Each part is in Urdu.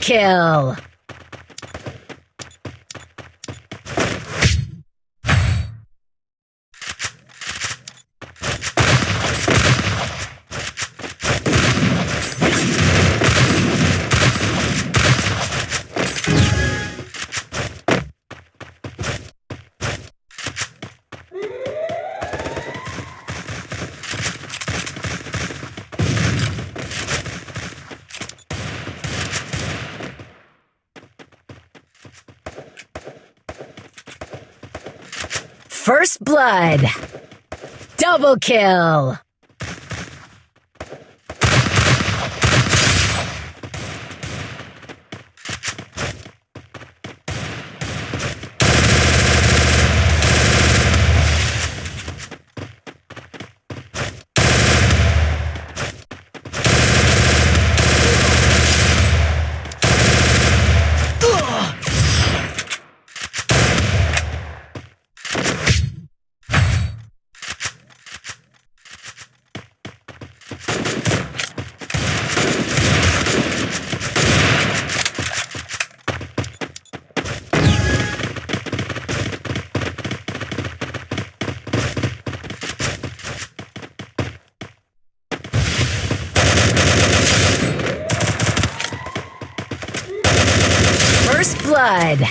کو فرسٹ پائر چلو ک blood.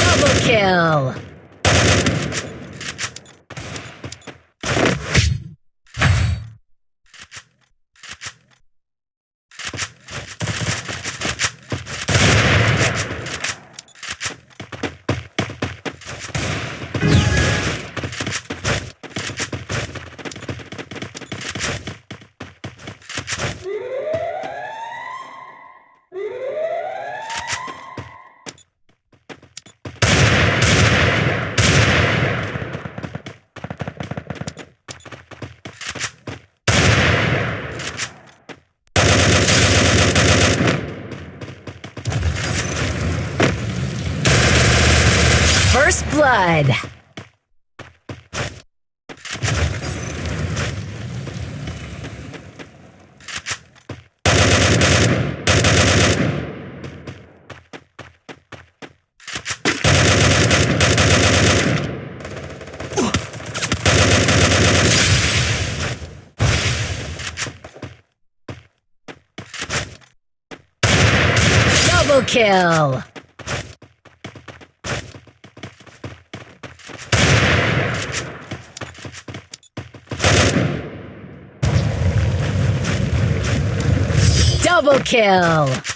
خبر خیا blood. Kill! بخ